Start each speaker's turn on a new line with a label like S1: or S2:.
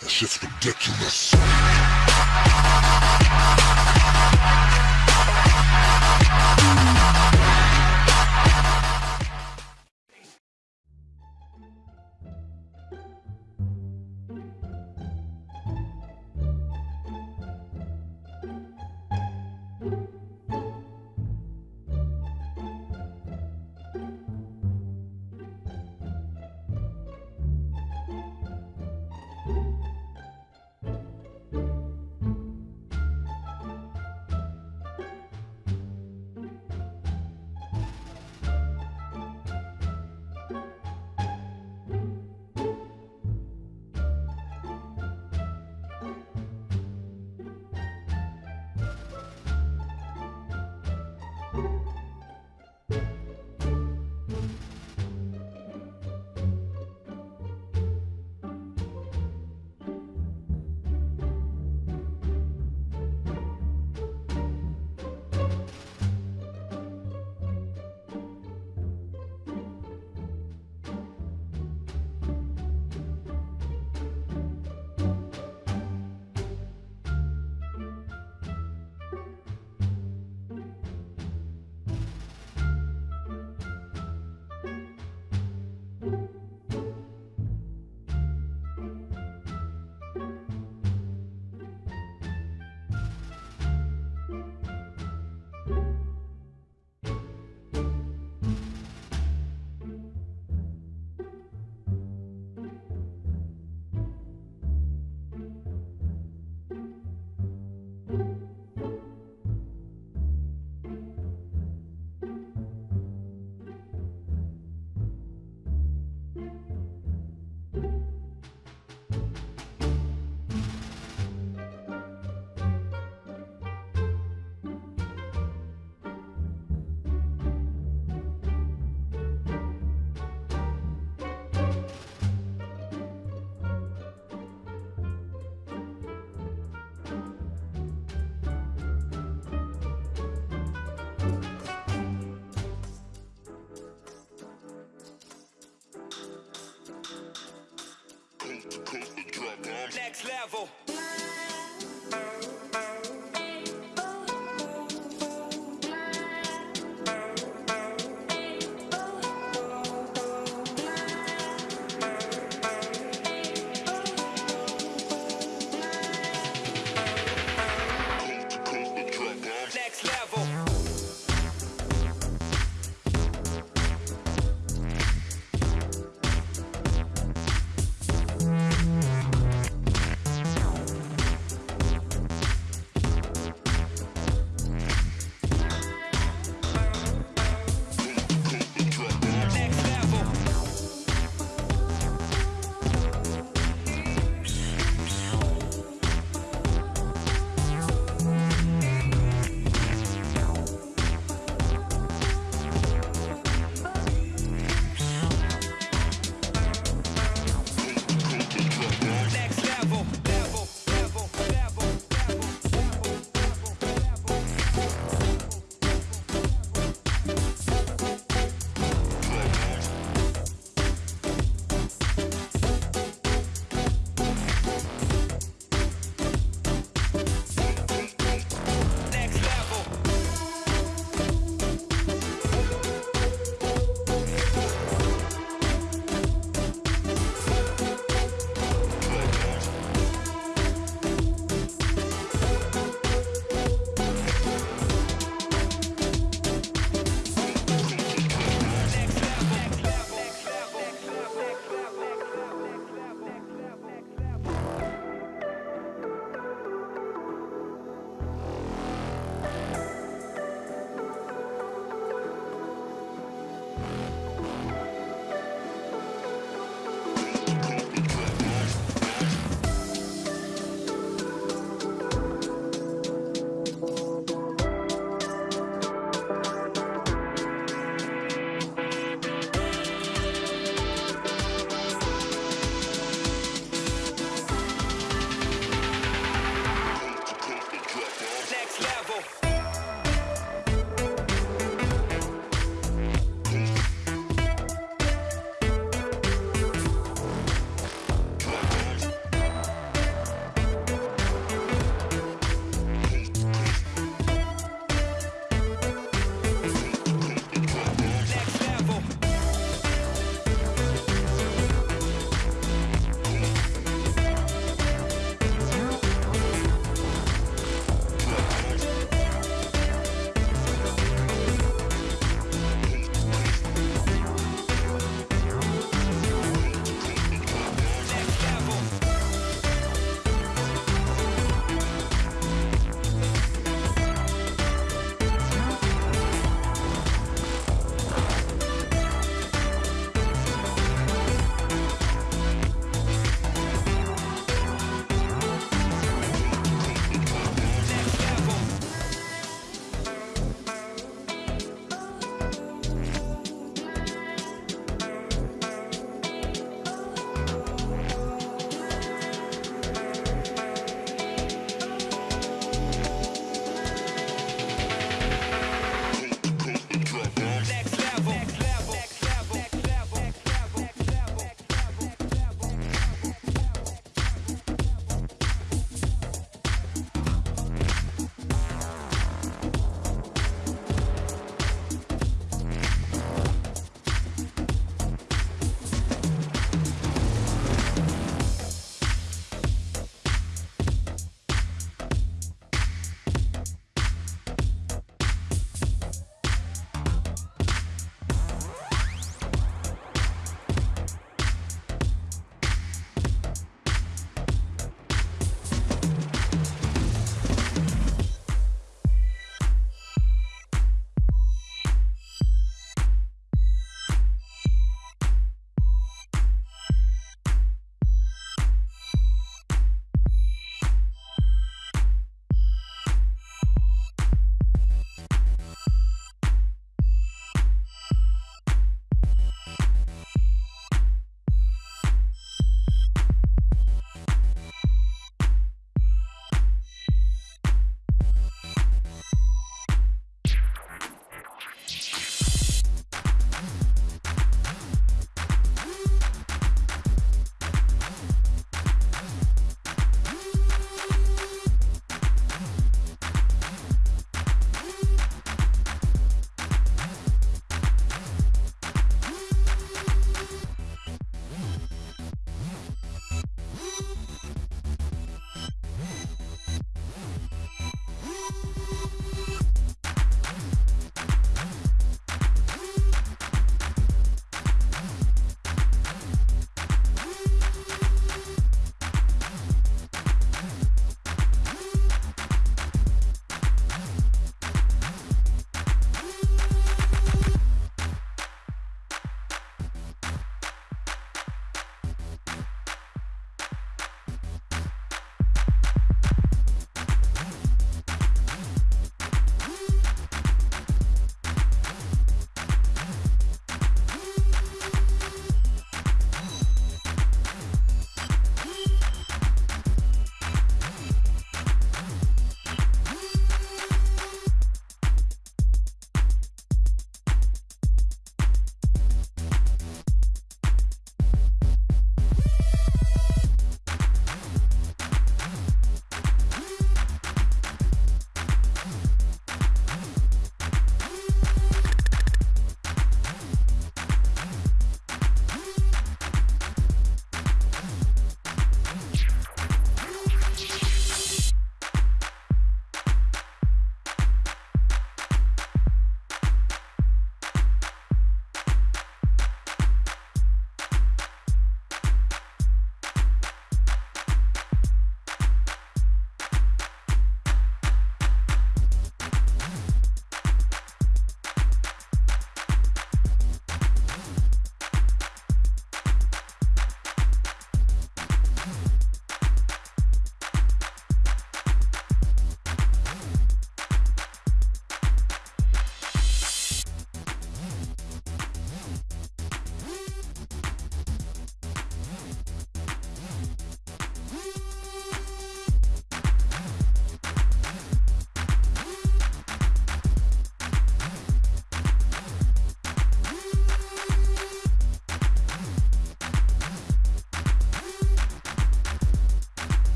S1: That shit's ridiculous.